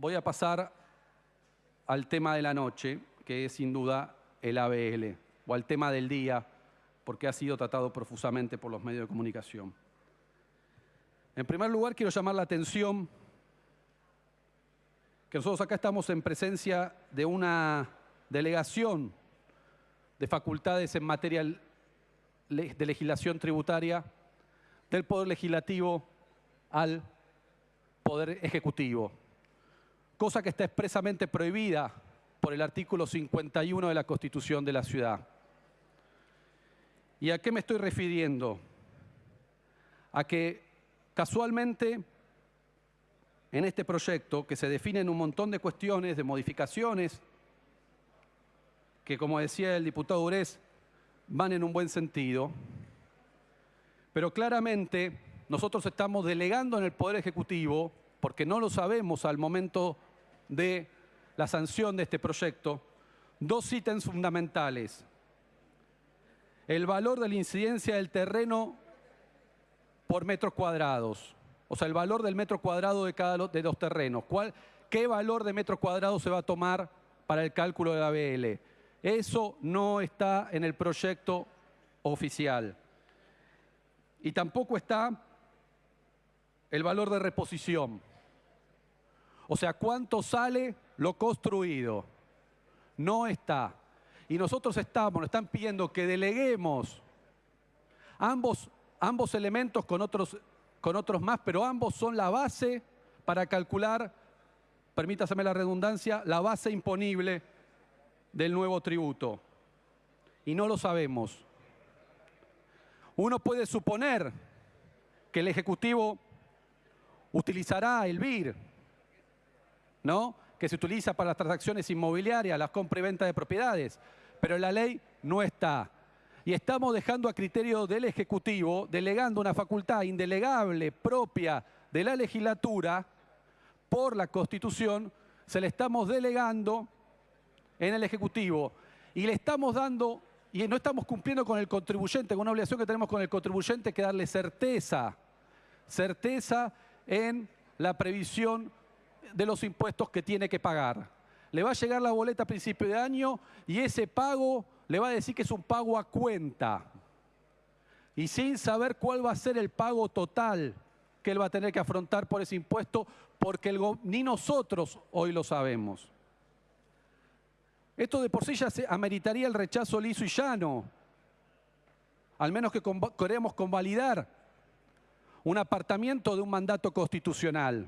voy a pasar al tema de la noche, que es sin duda el ABL, o al tema del día, porque ha sido tratado profusamente por los medios de comunicación. En primer lugar, quiero llamar la atención que nosotros acá estamos en presencia de una delegación de facultades en materia de legislación tributaria del Poder Legislativo al Poder Ejecutivo, cosa que está expresamente prohibida por el artículo 51 de la Constitución de la Ciudad. ¿Y a qué me estoy refiriendo? A que casualmente en este proyecto, que se definen un montón de cuestiones, de modificaciones, que como decía el diputado Urés, van en un buen sentido, pero claramente nosotros estamos delegando en el Poder Ejecutivo, porque no lo sabemos al momento de la sanción de este proyecto, dos ítems fundamentales. El valor de la incidencia del terreno por metros cuadrados, o sea, el valor del metro cuadrado de cada de los terrenos. ¿Cuál, ¿Qué valor de metro cuadrado se va a tomar para el cálculo de la BL? Eso no está en el proyecto oficial. Y tampoco está el valor de reposición. O sea, ¿cuánto sale lo construido? No está. Y nosotros estamos, nos están pidiendo que deleguemos ambos, ambos elementos con otros con otros más, pero ambos son la base para calcular, permítaseme la redundancia, la base imponible del nuevo tributo. Y no lo sabemos. Uno puede suponer que el Ejecutivo utilizará el BIR, ¿no? que se utiliza para las transacciones inmobiliarias, las compra y venta de propiedades, pero la ley no está. Y estamos dejando a criterio del Ejecutivo, delegando una facultad indelegable propia de la legislatura por la Constitución, se le estamos delegando en el Ejecutivo. Y le estamos dando, y no estamos cumpliendo con el contribuyente, con una obligación que tenemos con el contribuyente que darle certeza, certeza en la previsión de los impuestos que tiene que pagar. Le va a llegar la boleta a principio de año y ese pago le va a decir que es un pago a cuenta y sin saber cuál va a ser el pago total que él va a tener que afrontar por ese impuesto, porque ni nosotros hoy lo sabemos. Esto de por sí ya se ameritaría el rechazo liso y llano, al menos que queremos convalidar un apartamiento de un mandato constitucional.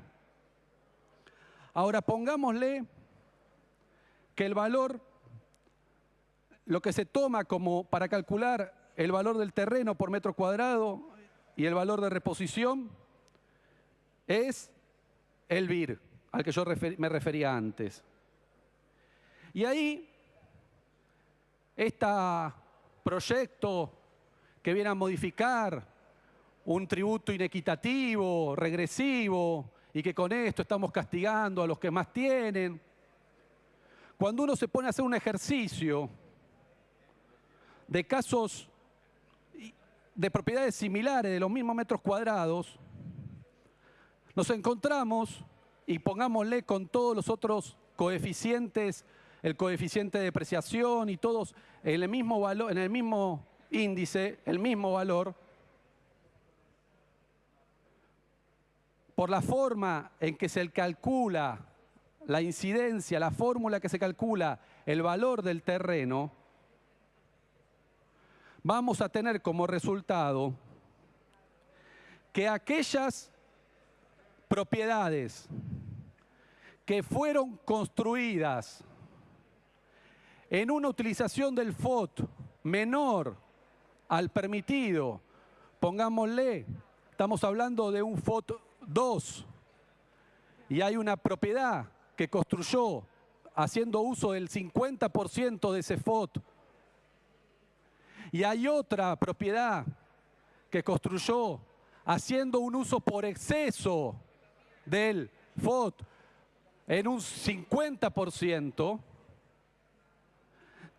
Ahora pongámosle que el valor lo que se toma como para calcular el valor del terreno por metro cuadrado y el valor de reposición es el BIR, al que yo me refería antes. Y ahí, este proyecto que viene a modificar un tributo inequitativo, regresivo, y que con esto estamos castigando a los que más tienen, cuando uno se pone a hacer un ejercicio de casos de propiedades similares, de los mismos metros cuadrados, nos encontramos, y pongámosle con todos los otros coeficientes, el coeficiente de depreciación y todos en el mismo, valor, en el mismo índice, el mismo valor, por la forma en que se calcula la incidencia, la fórmula que se calcula el valor del terreno, vamos a tener como resultado que aquellas propiedades que fueron construidas en una utilización del FOT menor al permitido, pongámosle, estamos hablando de un FOT 2, y hay una propiedad que construyó haciendo uso del 50% de ese FOT y hay otra propiedad que construyó haciendo un uso por exceso del FOT en un 50%,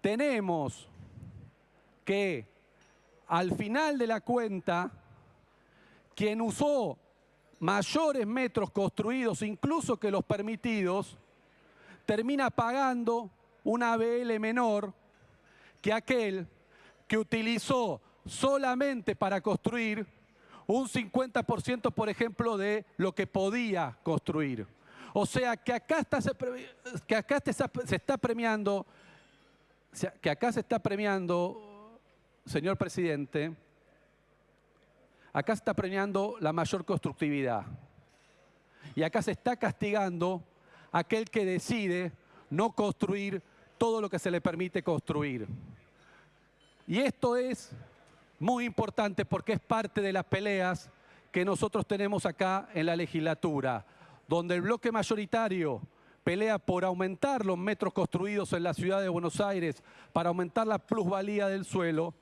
tenemos que al final de la cuenta, quien usó mayores metros construidos, incluso que los permitidos, termina pagando una ABL menor que aquel que utilizó solamente para construir un 50%, por ejemplo, de lo que podía construir. O sea, que acá, está, que acá se está premiando, que acá se está premiando, señor presidente, acá se está premiando la mayor constructividad. Y acá se está castigando aquel que decide no construir todo lo que se le permite construir. Y esto es muy importante porque es parte de las peleas que nosotros tenemos acá en la legislatura, donde el bloque mayoritario pelea por aumentar los metros construidos en la ciudad de Buenos Aires, para aumentar la plusvalía del suelo,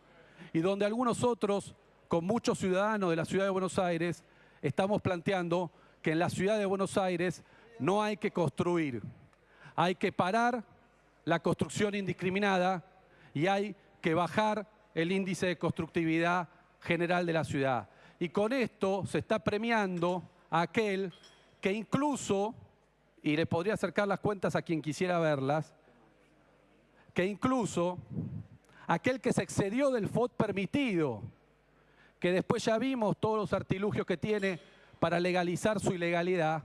y donde algunos otros, con muchos ciudadanos de la ciudad de Buenos Aires, estamos planteando que en la ciudad de Buenos Aires no hay que construir, hay que parar la construcción indiscriminada y hay que bajar el índice de constructividad general de la ciudad. Y con esto se está premiando a aquel que incluso, y le podría acercar las cuentas a quien quisiera verlas, que incluso aquel que se excedió del FOD permitido, que después ya vimos todos los artilugios que tiene para legalizar su ilegalidad,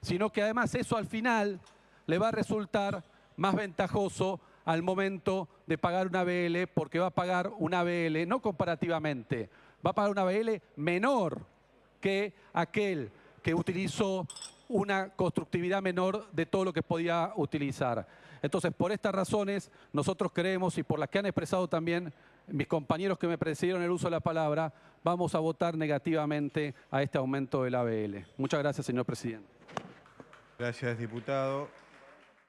sino que además eso al final le va a resultar más ventajoso al momento de pagar una BL, porque va a pagar una BL, no comparativamente, va a pagar una BL menor que aquel que utilizó una constructividad menor de todo lo que podía utilizar. Entonces, por estas razones, nosotros creemos, y por las que han expresado también mis compañeros que me precedieron el uso de la palabra, vamos a votar negativamente a este aumento de la BL. Muchas gracias, señor presidente. Gracias, diputado.